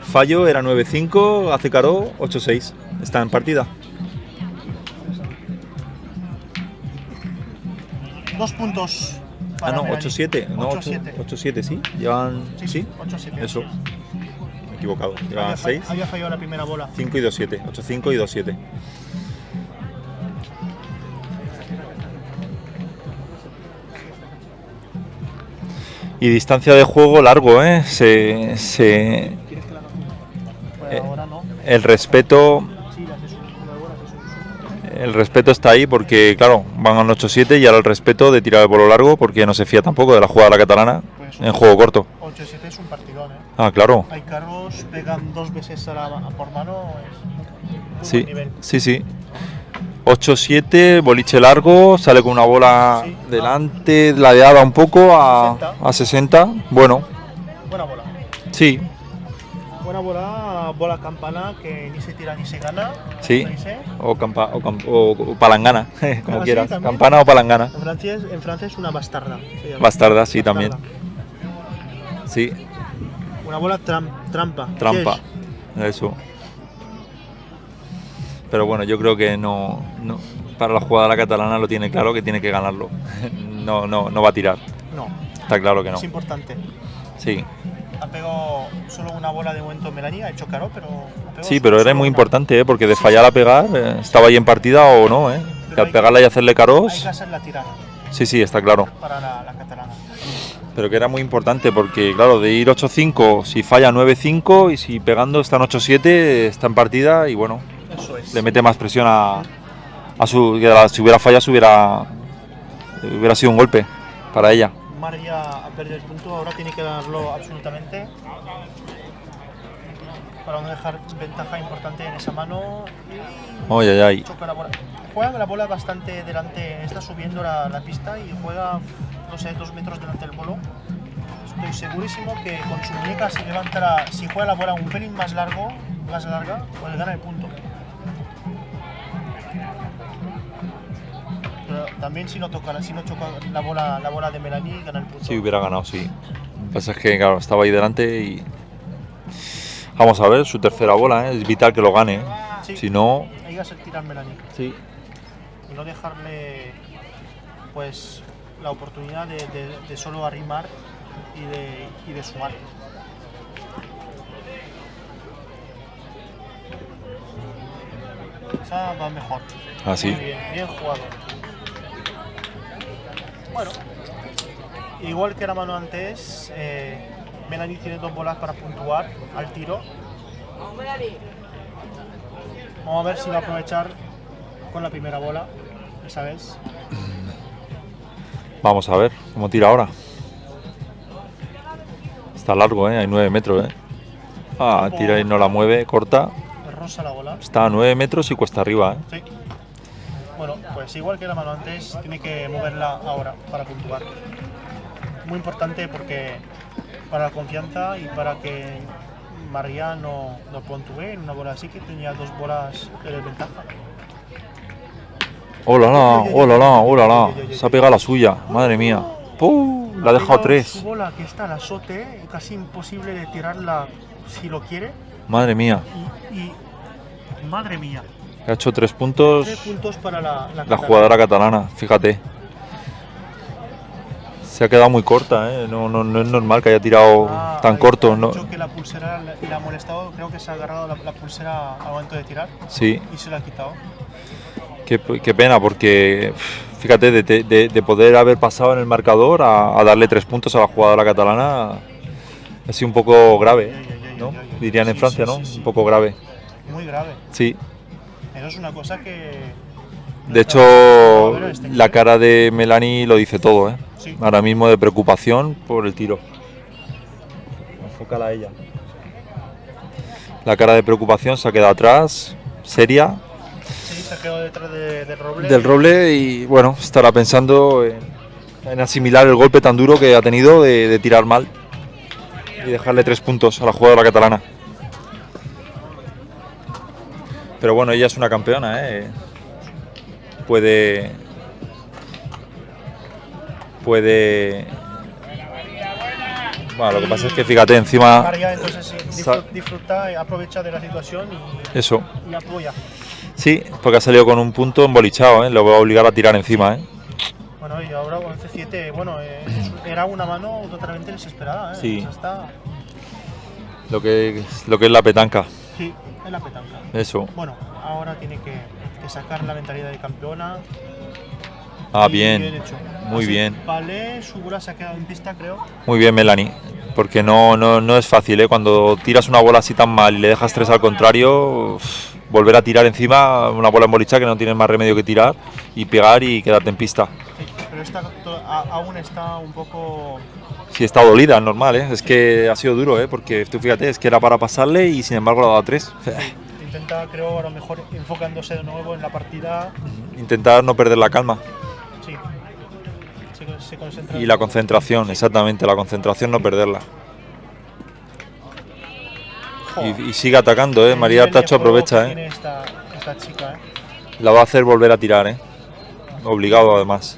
Fallo era 9-5, hace caro 8-6. Está en partida. Dos puntos. Ah, no, Melanie. 8-7. No, 8-7. 8-7, sí. Llevan. Sí, Sí, 8-7. eso. equivocado. Llevaban había, fall- 6, había fallado la primera bola. 5 y 2-7. 8-5 y 2-7. Y distancia de juego largo, ¿eh? Se, se- Eh, el respeto el respeto está ahí porque, claro, van a un 8-7 y ahora el respeto de tirar el bolo largo porque no se fía tampoco de la jugada de la catalana Pues en juego corto. 8-7 es un partidón, ¿eh? Ah, claro. Hay carros, pegan dos veces a, la, por mano, es muy Sí, buen nivel. sí, sí. 8-7, boliche largo, sale con una bola Sí. delante, ladeada un poco a, 60. a 60. Bueno, Buena bola. sí, Buena bola, bola campana que ni se tira ni se gana. Sí. o, campa- o, cam- o- o palangana, como Ah, quieras. Campana o palangana. En Francia, es- en Francia es una bastarda. Bastarda, sí, también. Sí, Una bola tram- trampa. trampa. Eso. Pero bueno, yo creo que no, no- para la jugada la catalana lo tiene claro que tiene que ganarlo. No, no, no va a tirar. No, Está claro que no. es importante. Sí, Ha pegado solo una bola de momento Melania, ha hecho caro, pero. sí, pero era muy una. importante, ¿eh? porque de fallar a pegar, eh, estaba ahí en partida o no, ¿eh? Que al hay- pegarla y hacerle Hay que caros, la tirada sí, sí, está claro. para la, la catalana. Pero que era muy importante porque, claro, de ir 8-5, si falla 9-5 y si pegando está en 8-7, está en partida y bueno. Le mete más presión a, a su. que la- si hubiera fallado, hubiera, hubiera sido un golpe para ella. María ha perdido el punto, ahora tiene que ganarlo absolutamente. Para no dejar ventaja importante en esa mano. Ay, ay, ay. la. Juega la bola bastante delante, está subiendo la, la pista y juega, no sé, dos metros delante del bolo. Estoy segurísimo que con su muñeca si levanta si juega la bola un pelín más largo, más larga, pues gana el punto. Pero también si no toca, si no choca la bola, la bola de Melanie, gana el punto. Sí, hubiera ganado, sí. Lo que pasa es que, claro, estaba ahí delante y. Vamos a ver, su tercera bola, ¿eh? es vital que lo gane. ¿eh? Sí. Si no. Hay que hacer tirar Melanie Sí. y no dejarle pues la oportunidad de, de- de solo arrimar y de, y de sumar. Esa va mejor. Ah, sí. Muy bien, bien jugado. Bueno, igual que la mano antes, eh, Melanie tiene dos bolas para puntuar al tiro. Vamos a ver si va a aprovechar con la primera bola, esa vez. Vamos a ver cómo tira ahora. Está largo, ¿eh? hay 9 metros. ¿eh? Ah, tira y no la mueve, corta. Rosa la bola. Está a 9 metros y cuesta arriba. ¿eh? Sí. Bueno, pues igual que la mano antes, tiene que moverla ahora para puntuar. Muy importante porque para la confianza y para que María no, no puntúe en una bola así que tenía dos bolas de desventaja. ¡Hola, la! ¡Hola, la! ¡Hola, la! Se ha pegado la suya, madre mía. ¡Puh! La ha dejado Pegado Su 3. bola que está al azote, casi imposible de tirarla si lo quiere. Madre mía. Y, y- madre mía, Ha hecho 3 puntos tres puntos para la, la jugadora catalana, fíjate. Se ha quedado muy corta, ¿eh? no, no, no es normal que haya tirado Ah, tan corto. ¿no? que la pulsera le, ha molestado, creo que se ha agarrado la, la pulsera al momento de tirar Sí, y se la ha quitado. qué, qué pena, porque fíjate, de, de- de poder haber pasado en el marcador a, a darle 3 puntos a la jugadora catalana, ha sido un poco grave, ¿no? Dirían en Francia, ¿no? Un poco grave. Muy grave. Sí. Eso es una cosa que. no De hecho, este la nivel. cara de Melanie lo dice todo, ¿eh? Sí. Ahora mismo de preocupación por el tiro. Enfócala a ella. La cara de preocupación se ha quedado atrás, seria, Sí, se quedó detrás de- del roble. del roble y bueno, estará pensando en, en asimilar el golpe tan duro que ha tenido de, de tirar mal y dejarle tres puntos a la jugadora catalana. Pero bueno, ella es una campeona, ¿eh? Puede. Puede. Bueno, lo que pasa es que fíjate, encima. María entonces sí, disfruta, y aprovecha de la situación y, Eso. y apoya. Sí, porque ha salido con un punto embolichado, ¿eh? Lo va a obligar a tirar encima, ¿eh? Bueno, y ahora 11-7, bueno, eh, era una mano totalmente desesperada. ¿eh? Sí. O sea, está- Lo que es, lo que es la petanca. Sí, es la petanca. Eso. Bueno, ahora tiene que, que sacar la mentalidad de campeona. Ah, y bien. hecho. Muy Así, bien. Vale, su bola se ha quedado en pista, creo. Muy bien, Melanie. Porque no, no, no es fácil, ¿eh? Cuando tiras una bola así tan mal y le dejas tres al contrario, volver a tirar encima una bola en bolicha que no tienes más remedio que tirar y pegar y quedarte en pista. Sí, pero a- aún está un poco. Sí, está dolida, normal, ¿eh? Es que ha sido duro, ¿eh? Porque tú fíjate, es que era para pasarle y sin embargo le ha dado tres. Intenta, creo, a lo mejor enfocándose de nuevo en la partida. Intentar no perder la calma Sí. Se, se concentra. y la concentración, exactamente, la concentración no perderla. Y, y sigue atacando, ¿eh? el María juego aprovecha, ¿eh? esta chica, ¿eh? La va a hacer volver a tirar, ¿eh? Obligado además.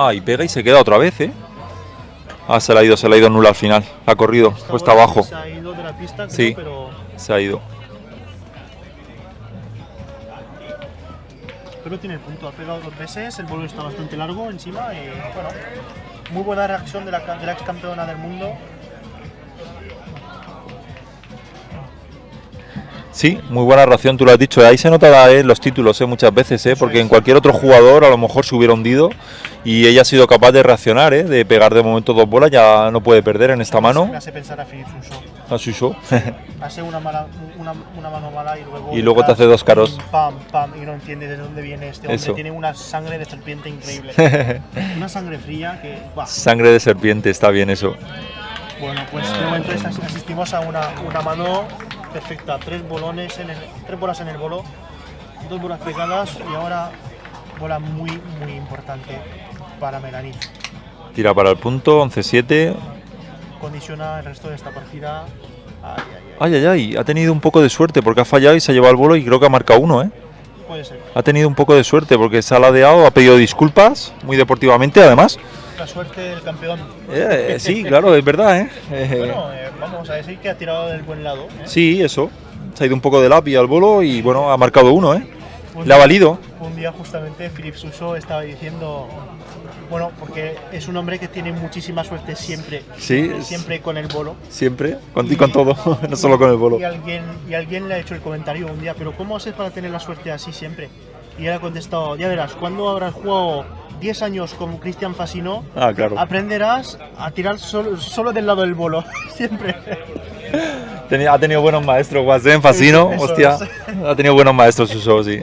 Ah, y pega y se queda otra vez, ¿eh? Ah, se la ha ido, se la ha ido nula al final. Ha corrido, Esta cuesta abajo. Se ha ido de la pista, creo, Sí. pero, Se ha ido. pero tiene el punto. Ha pegado dos veces, el vuelo está bastante largo encima y bueno, muy buena reacción de la, ca- de la ex campeona del mundo. Sí, muy buena reacción, tú lo has dicho. Ahí se nota eh, los títulos eh, muchas veces, eh, porque en cualquier otro jugador a lo mejor se hubiera hundido y ella ha sido capaz de reaccionar, eh, de pegar de momento dos bolas, ya no puede perder en esta mano. Me hace pensar a. A Suso. Hace una, mala, una, una mano mala y luego. Y luego te hace dos caros. Pam, pam, y no entiende de dónde viene este hombre. Eso. Tiene una sangre de serpiente increíble. una sangre fría que. buah. Sangre de serpiente, está bien eso. Bueno, pues de momento asistimos a una, una mano perfecta. Tres bolones en el, tres bolas en el bolo, dos bolas pegadas y ahora bola muy, muy importante para Melanie. Tira para el punto, 11-7. Condiciona el resto de esta partida. Ay, ay, ay. Ay, ay, ay, ha tenido un poco de suerte porque ha fallado y se ha llevado el bolo y creo que ha marcado uno, ¿eh? Puede ser. Ha tenido un poco de suerte porque se ha ladeado, ha pedido disculpas, muy deportivamente además. La suerte del campeón. Eh, sí, claro, es verdad, ¿eh? Eh, Bueno, eh, vamos a decir que ha tirado del buen lado. ¿eh? Sí, eso. Se ha ido un poco de lápiz al bolo y bueno, ha marcado uno, ¿eh? Un Le ha valido. Un día justamente Philip Suso estaba diciendo, bueno, porque es un hombre que tiene muchísima suerte siempre, Sí, siempre con el bolo. Siempre, con, y con todo, no solo con el bolo. Y alguien, y alguien le ha hecho el comentario un día, pero ¿cómo haces para tener la suerte así siempre? Y él ha contestado, ya verás, cuando habrás jugado 10 años con Cristian Fasino, Ah, claro. aprenderás a tirar solo, solo del lado del bolo, siempre. Tenía- ha tenido buenos maestros, Guasén, Fascino, Eso hostia. Ha tenido buenos maestros, Suso, sí.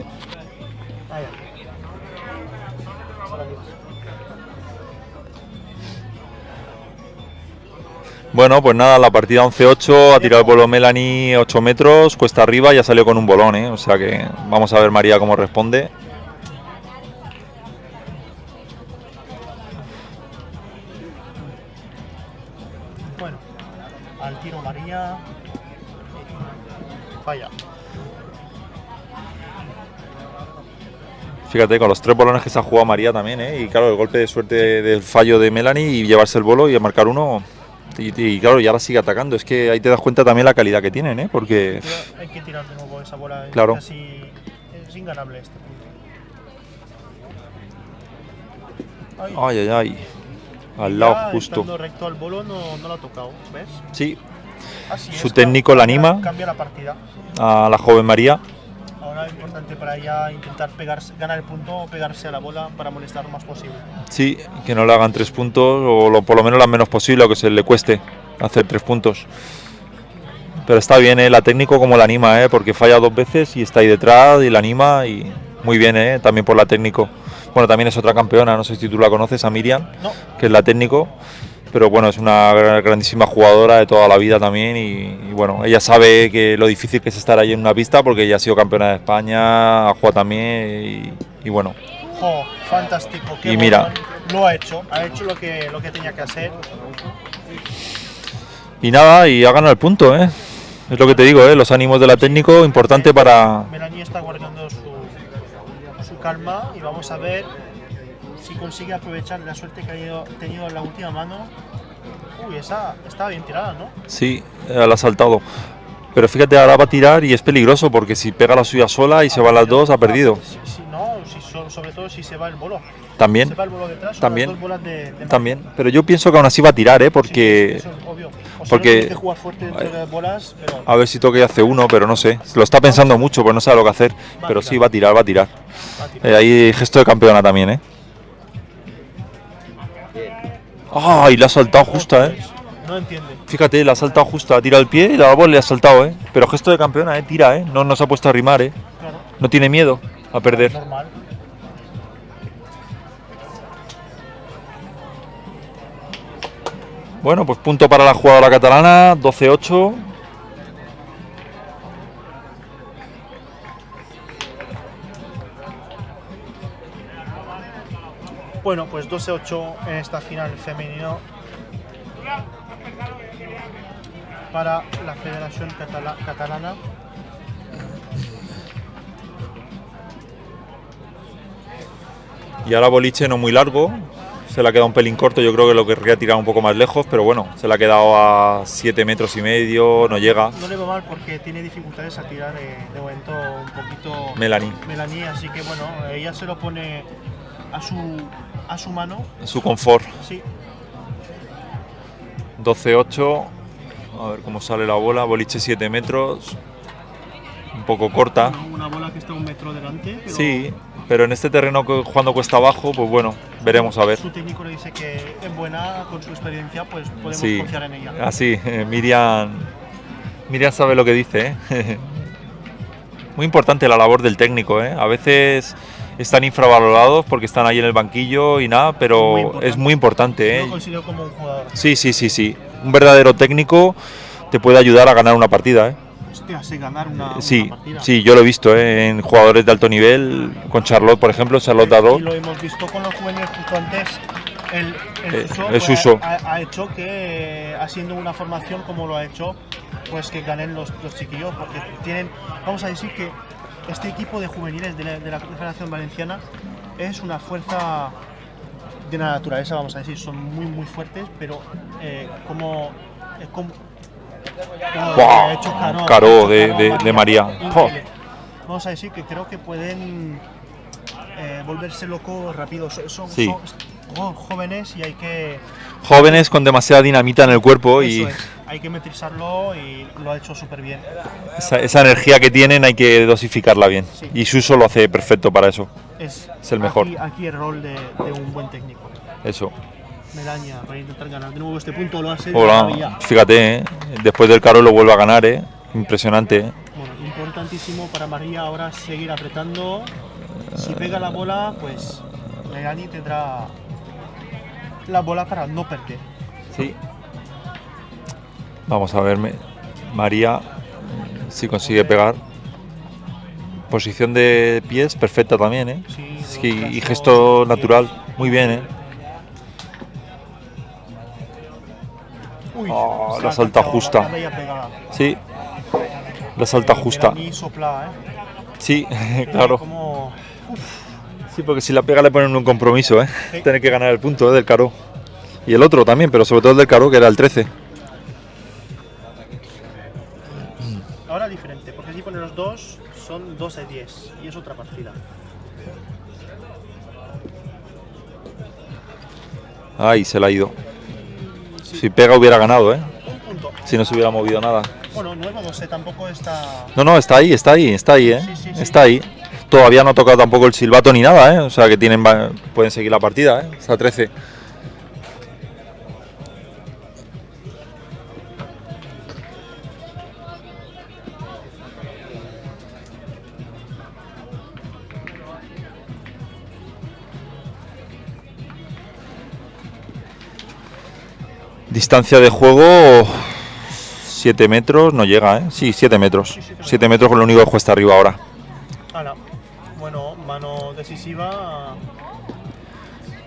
Bueno, pues nada, la partida 11-8, ha tirado el bolo Melanie 8 metros, cuesta arriba y ha salido con un bolón, ¿eh? O sea que vamos a ver María cómo responde. Bueno, al tiro María. Falla. Fíjate, con los tres bolones que se ha jugado María también, ¿eh? Y claro, el golpe de suerte del fallo de Melanie y llevarse el bolo y marcar uno. Y, y claro, y ahora sigue atacando. Es que ahí te das cuenta también la calidad que tienen, ¿eh? Porque hay que tirar de nuevo esa bola. es Claro. Casi es inganable este punto. Ay, Ay, ay, Al lado ya justo. recto al bolo no, no lo ha tocado, ¿ves? Sí, Así Su es, técnico la anima. Cambia la partida. a la joven María. Es importante para ella intentar pegarse, ganar el punto o pegarse a la bola para molestar lo más posible. Sí, que no le hagan tres puntos o lo- por lo menos lo menos posible o que se le cueste hacer tres puntos. Pero está bien, ¿eh? la técnico como la anima, ¿eh? porque falla dos veces y está ahí detrás y la anima y muy bien, ¿eh? también por la técnico. Bueno, también es otra campeona, no sé si tú la conoces, a Miriam, No, que es la técnico, pero bueno, es una gra- grandísima jugadora de toda la vida también y, y bueno, ella sabe que lo difícil que es estar ahí en una pista porque ella ha sido campeona de España, ha jugado también y, y bueno, jo, fantástico. qué Y mira. Lo ha hecho, ha hecho lo que, lo que tenía que hacer. Y nada, y ha ganado el punto, ¿eh? Es lo que te digo, ¿eh? Los ánimos de la técnico, importante para... Melanie está guardando su, su calma y vamos a ver si consigue aprovechar la suerte que ha ido- tenido en la última mano. Uy, esa estaba bien tirada, ¿no? Sí, eh, la ha saltado. Pero fíjate, ahora va a tirar y es peligroso porque si pega la suya sola y se van las dos, ha perdido. Si, si no, si, so- sobre todo si se va el bolo. También, Se va el bolo detrás, También. las dos bolas de, de también. Pero yo pienso que aún así va a tirar, ¿eh? Sí, Porque eso es obvio. O sea, porque- no tienes que jugar fuerte entre las bolas, pero a ver si toque y hace uno, pero no sé. Lo está pensando mucho, pues no sabe lo que hacer. Pero sí, va a tirar, va a tirar. va a tirar. Eh, ahí gesto de campeona también, ¿eh? ¡Ay! le ha saltado justa, ¿eh? No entiende. Fíjate, le ha saltado justa. Ha tirado el pie y la bola le ha saltado, ¿eh? Pero gesto de campeona, ¿eh? Tira, ¿eh? No, no se ha puesto a rimar, ¿eh? Claro, No tiene miedo a perder. normal. Bueno, pues punto para la jugadora catalana, 12-8. Bueno, pues 12-8 en esta final femenino para la Federación Catala- Catalana. Y ahora boliche no muy largo. Se le ha quedado un pelín corto, yo creo que lo querría tirar un poco más lejos, pero bueno, se le ha quedado a 7 metros y medio, no llega. No le va mal porque tiene dificultades a tirar eh, de momento un poquito Melanie, Melanie, así que bueno, ella se lo pone a su, a su mano. su confort. Sí, 12-8. A ver cómo sale la bola. Boliche 7 metros. Un poco corta. una bola que está un metro delante. Pero Sí, pero en este terreno que jugando cuesta abajo, pues bueno, veremos a ver. Su técnico le dice que es buena con su experiencia, pues podemos Sí, confiar en ella. así, eh, Miriam, Miriam sabe lo que dice. ¿eh? Muy importante la labor del técnico, ¿eh? A veces están infravalorados porque están ahí en el banquillo y nada, Muy pero importante. es muy importante, Yo ¿eh? lo considero como un jugador. Sí, sí, sí, sí. Un verdadero técnico te puede ayudar a ganar una partida, ¿eh? Hostia, sé ganar una, una Sí, partida. sí, yo lo he visto ¿eh? en jugadores de alto nivel, con Charlotte, por ejemplo, Charlotte Y Darro. lo hemos visto con los juveniles justo antes. El, el Eh, Suso, el pues. Ha, ha hecho que, eh, haciendo una formación como lo ha hecho, pues que ganen los, los chiquillos, porque tienen, vamos a decir que este equipo de juveniles de la, de la Federación Valenciana es una fuerza de la naturaleza, vamos a decir, son muy muy fuertes, pero eh, como, es como, como Guau, ha hecho Caro, Caro de- de- de María. Vamos a decir que creo que pueden eh, volverse locos rápido. Son, son- Sí. son jo- jóvenes y hay que, Jóvenes con demasiada dinamita en el cuerpo y es, hay que metrizarlo y lo ha hecho súper bien. esa, esa energía que tienen hay que dosificarla bien. Sí. Y Suso lo hace perfecto para eso. Es, Es el mejor. Aquí, aquí el rol de, de un buen técnico. Eso. Melania, para intentar ganar de nuevo este punto, lo hace. Hola, fíjate, ¿eh? después del caro lo vuelve a ganar, ¿eh? Impresionante. ¿eh? Bueno, importantísimo para María ahora seguir apretando. Si pega la bola, pues Melanie tendrá la bola para no perder. Sí. Vamos a ver, María, si consigue pegar. Posición de pies perfecta también, ¿eh? Sí, y gesto natural, muy bien, ¿eh? Uy, Oh, la salta justa. Sí. La salta justa. ¿eh? Sí, claro. Sí, porque si la pega le ponen un compromiso, ¿eh? Tener que ganar el punto ¿eh? del caro. Y el otro también, pero sobre todo el del caro, que era el 13. Ahora diferente, porque si ponen los dos, son 2 de 10 y es otra partida. Ay, se la ha ido. Si pega hubiera ganado, ¿eh? Un punto. Si no se hubiera movido nada. Bueno, nuevo 12 tampoco está. No, no, está ahí, está ahí, está ahí, ¿eh? Sí, sí, sí. Está ahí. Todavía no ha tocado tampoco el silbato ni nada, ¿eh? O sea que tienen, pueden seguir la partida, ¿eh? Está 13. Distancia de juego 7 metros, no llega, ¿eh? Sí, 7 metros. 7 metros con lo único que cuesta arriba ahora. Bueno, mano decisiva.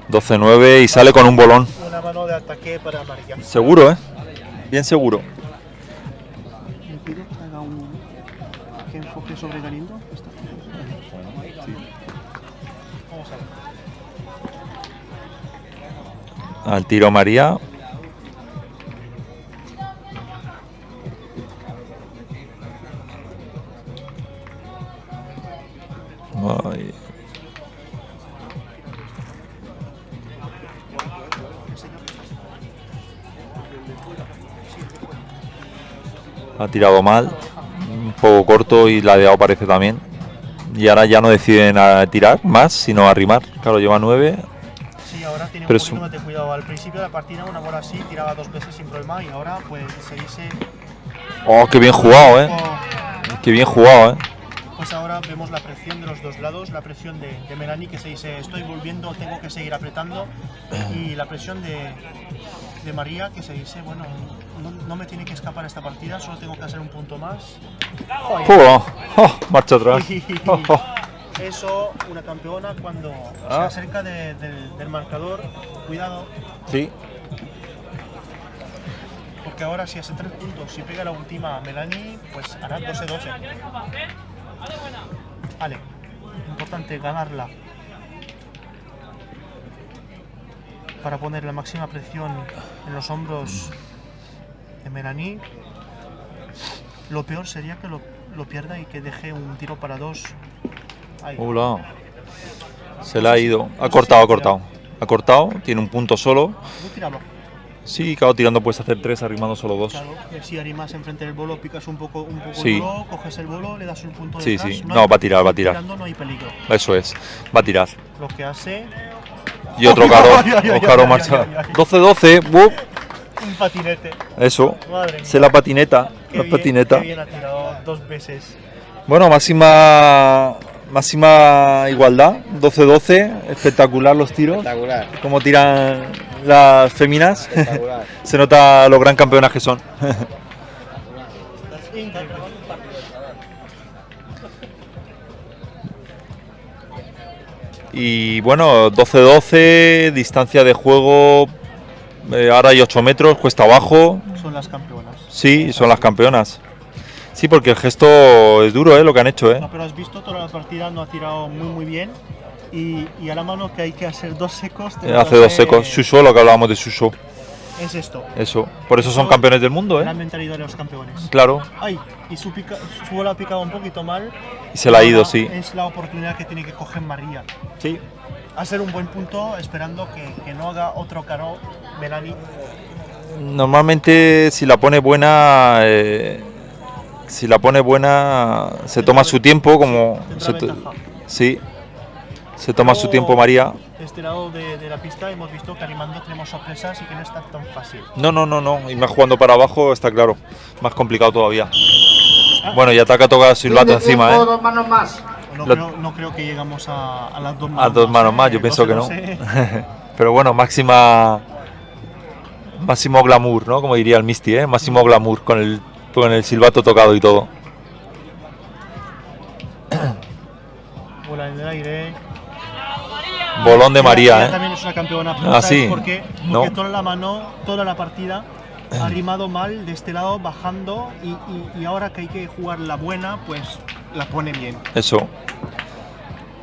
12-9 y sale con un bolón. Una mano de ataque para María. Seguro, ¿eh? Bien seguro. ¿Le pido que haga un. que enfoque sobre Galindo? Al tiro María. Ay. Ha tirado mal, un poco corto y ladeado parece también. Y ahora ya no deciden a tirar más, sino arrimar. Claro, lleva 9. Sí, ahora tiene Pero un poquito de cuidado. Al principio de la partida una bola así, tiraba dos veces sin problema y ahora pues se dice... ¡Oh, qué bien jugado, eh! ¡Qué bien jugado, eh! Pues ahora vemos la presión de los dos lados, la presión de, de Melanie que se dice estoy volviendo, tengo que seguir apretando y la presión de, de María que se dice bueno, no, no me tiene que escapar esta partida, solo tengo que hacer un punto más. Oh, oh, marcha atrás. Oh. Eso, una campeona cuando se Ah. acerca de- del, del marcador, cuidado, Sí, porque ahora si hace tres puntos, si pega la última a Melanie, pues hará 12-12. Vale, importante ganarla. Para poner la máxima presión en los hombros de Melanie. Lo peor sería que lo, lo pierda y que deje un tiro para dos. Ahí. Hola. Se le ha ido. Ha cortado, ha cortado. Ha cortado, tiene un punto solo. Sí, claro, tirando puedes hacer tres, arrimando solo dos. Claro, si arimas enfrente del bolo, picas un poco, un poco Sí. el bolo, coges el bolo, le das un punto Sí, detrás. sí. hay- No, va a tirar, va a tirar. tirando no hay peligro. Eso es. Va a tirar. Lo que hace Y otro caro. Caro marcha. ay, ay, ay. 12-12. bup, un patinete. Eso. Madre. Se la patineta. Qué La bien, patineta. qué bien ha tirado dos veces. Bueno, máxima máxima igualdad, 12-12, espectacular los tiros, Espectacular, como tiran las féminas, espectacular. se nota lo gran campeonas que son. Y bueno, 12-12, distancia de juego, eh, ahora hay 8 metros, cuesta abajo, Son las campeonas. sí, son las campeonas. Sí, porque el gesto es duro, ¿eh? lo que han hecho. ¿eh? No, pero has visto toda la partida, no ha tirado muy muy bien. Y, y a la mano que hay que hacer dos secos. Hace dos secos, Shusho, lo que hablábamos de Shusho, Es esto. eso. Por eso son campeones del mundo, La ¿eh? mentalidad de los campeones. Claro, Ay, y su, pica, su bola ha picado un poquito mal. y se la ha ido, sí. Es la oportunidad que tiene que coger María. Sí, Hacer un buen punto esperando que, que no haga otro caro Melanie. Normalmente si la pone buena, eh, si la pone buena, se toma su tiempo, como se sí, se toma su tiempo María. De este lado de, de la pista hemos visto que animando tenemos sorpresas y que no está tan fácil. No, no, no, no, y más jugando para abajo está claro, más complicado todavía. Bueno, y ataca toca silbato encima, ¿eh? dos manos más. No, Lo- creo, no creo que llegamos a, a las dos manos. A dos manos más, yo ¿eh? pienso que no. 12-12. Pero bueno, máxima, máximo glamour, ¿no? Como diría el Misty, ¿eh? Máximo glamour con el, con el silbato tocado y todo. Bola en el aire. Bolón de María, ella ¿eh? también es una campeona. Ah, ¿sabes sí. por qué? Porque No. toda la mano, toda la partida ha rimado mal de este lado, bajando. Y, y- y ahora que hay que jugar la buena, pues la pone bien. Eso,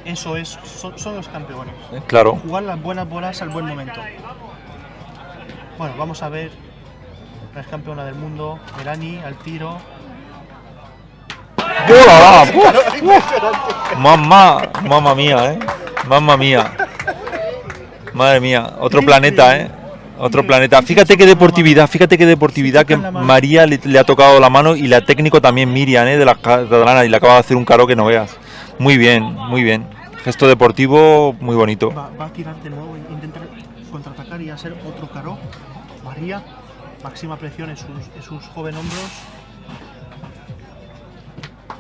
Eso es, son, son los campeones. eh, claro. Jugar las buenas bolas al buen momento. Bueno, vamos a ver. Ex campeona del mundo, Melanie, al tiro. ¡Hola! Mamá, mamá mía, ¿eh? Mamma mía. Madre mía, otro planeta, ¿eh? Otro planeta. Fíjate qué deportividad, fíjate qué deportividad que María le, le ha tocado la mano y la técnico también Miriam, ¿eh? De la catalana y le acaba de hacer un caro que no veas. Muy bien, muy bien. Gesto deportivo muy bonito. Va, va a tirar de nuevo, intentar contraatacar y hacer otro caro. María, máxima presión en sus, en sus joven hombros.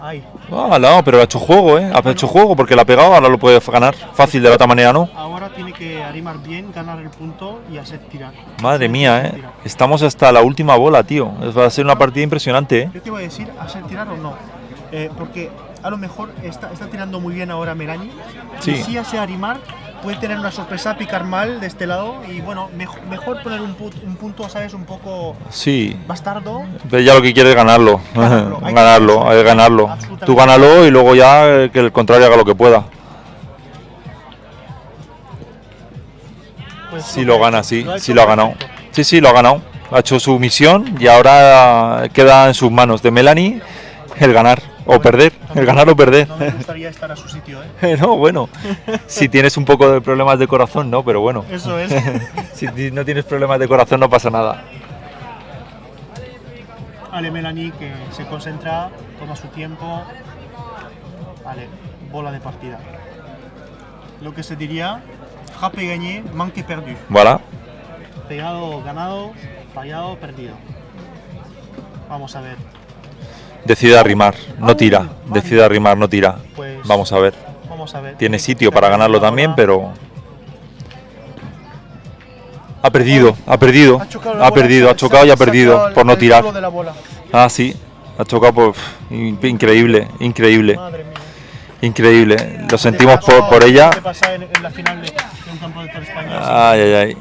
Ay, Ah, no, pero ha hecho juego, ¿eh? Ha hecho juego porque la ha pegado, ahora lo puede ganar. Fácil de la otra manera, ¿no? ahora tiene que animar bien, ganar el punto y hacer tirar. Madre mía, ¿eh? Estamos hasta la última bola, tío. Va a ser una partida impresionante, ¿eh? Yo te iba a decir, hacer tirar o no. Eh, porque a lo mejor está, está tirando muy bien ahora Melanie. Sí. Y si hace animar, puede tener una sorpresa, picar mal de este lado. Y bueno, mejor, mejor poner un, pu- un punto, ¿sabes? Un poco Sí, bastardo. ya lo que quiere es ganarlo. Ganarlo, hay ganarlo, hay. Tú gánalo y luego ya eh, que el contrario haga lo que pueda. Pues Sí lo gana, sí, Lo sí lo ha ganado. Sí, sí, lo ha ganado. Ha hecho su misión y ahora queda en sus manos de Melanie el ganar o perder, el ganar o perder. No me gustaría estar a su sitio, ¿eh? No, bueno, si tienes un poco de problemas de corazón, no, pero bueno. Eso es. Si no tienes problemas de corazón no pasa nada. Ale Melanie que se concentra, toma su tiempo. Vale, bola de partida. Lo que se diría, jape gagné, manque perdu. Voilà. Pegado, ganado, fallado, perdido. Vamos a ver. Decide arrimar, no tira. Decide arrimar, no tira. Pues Vamos a ver. Vamos a ver. Tiene sitio para ganarlo también, pero... Ha perdido, ha perdido, ha perdido, ha chocado y ha perdido por no tirar. Ah, sí, ha chocado por... in- Increíble, increíble, increíble. Lo sentimos por, por ella. Ay, ay, ay.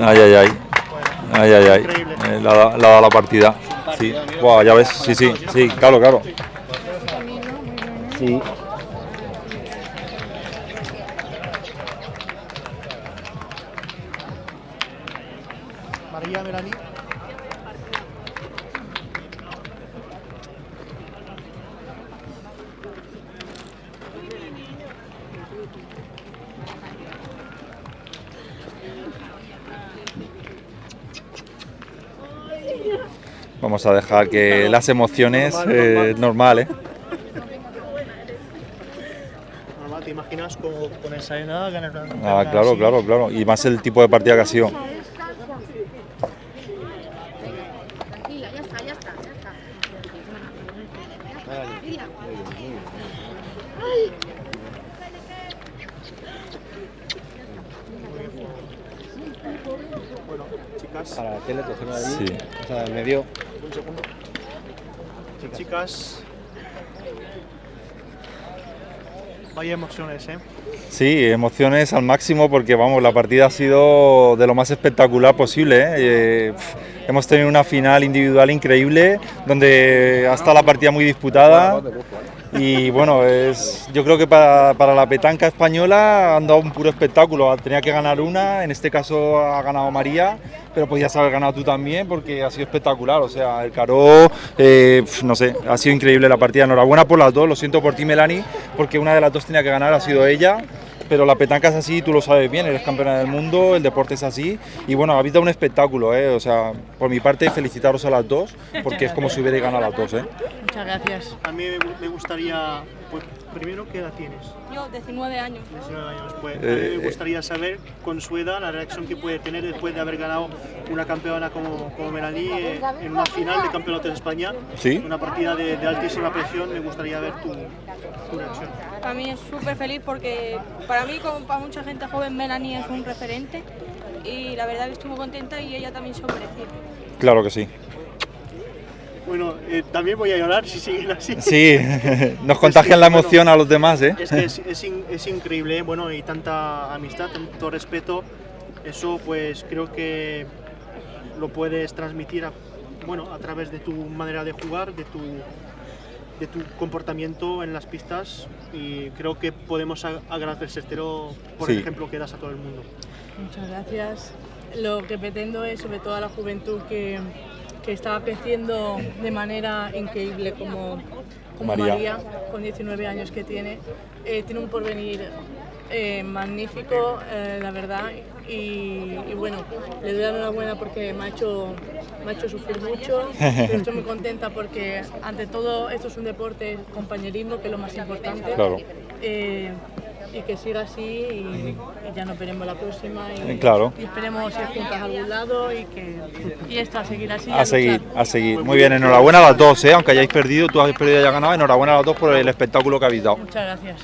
Ay, ay, ay. Ay, ay, ay. Eh, le ha dado la partida. Sí. Buah, ya ves. Sí, sí, sí, claro, claro. Sí. María Melanie. Vamos a dejar que las emociones, eh, normal, ¿eh? Normal, ¿te imaginas con, con esa ganar una Ah, claro, claro, claro. Y más el tipo de partida que ha sido. Tranquila, ya está, ya está, ya está. Mira. Bueno, chicas, Para la tele, cogerlo ahí. Sí. O sea, me dio. un segundo. Chicas. Vaya emociones, ¿eh? Sí, emociones al máximo porque vamos, la partida ha sido de lo más espectacular posible. ¿eh? Eh, hemos tenido una final individual increíble donde ha estado la partida muy disputada y bueno, es, yo creo que para, para la petanca española han dado un puro espectáculo. Tenía que ganar una, en este caso ha ganado María, pero podías haber ganado tú también porque ha sido espectacular. O sea, el Caro, eh, no sé, ha sido increíble la partida. Enhorabuena por las dos, lo siento por ti, Melanie, porque una de las dos tenía que ganar, ha sido ella. Pero la petanca es así, tú lo sabes bien, eres campeona del mundo, el deporte es así. Y bueno, habéis dado un espectáculo, ¿eh? O sea, por mi parte, felicitaros a las dos, porque es como si hubierais ganado a las dos, ¿eh? Muchas gracias. A mí me gustaría, pues, primero, ¿qué edad tienes? Yo, 19 años. 19 años. Pues, a mí Eh, me gustaría saber, con su edad, la reacción que puede tener después de haber ganado una campeona como, como Melanie eh, en una final de campeonato de España. Sí. Una partida de, de altísima presión. Me gustaría ver tu, tu reacción. Para mí es súper feliz porque para mí, como para mucha gente joven, Melanie es un referente y la verdad que estuvo contenta y ella también se lo merecía. Claro que sí. Bueno, eh, también voy a llorar si siguen así. Sí, nos contagian la emoción a los demás, ¿eh? Es que es, es in- es increíble, bueno, y tanta amistad, tanto respeto, eso pues creo que lo puedes transmitir a, bueno, a través de tu manera de jugar, de tu, de tu comportamiento en las pistas y creo que podemos a- agradecértelo por el Sí. ejemplo que das a todo el mundo. Muchas gracias. Lo que pretendo es, sobre todo a la juventud que, que está creciendo de manera increíble como, como María. María. con 19 años que tiene, eh, tiene un porvenir eh, magnífico, eh, la verdad. Y, y bueno, le doy la enhorabuena porque me ha hecho, me ha hecho sufrir mucho. pero estoy muy contenta porque, ante todo, esto es un deporte, compañerismo, que es lo más importante. Claro. Y que siga así y, y ya nos veremos la próxima y, Eh, claro. y esperemos ir juntas a algún lado y que y esto a seguir así A seguir, luchar. a seguir. Muy bien, enhorabuena a las dos, ¿eh? Aunque hayáis perdido, tú has perdido y hayas ganado, enhorabuena a las dos por el espectáculo que habéis dado. muchas gracias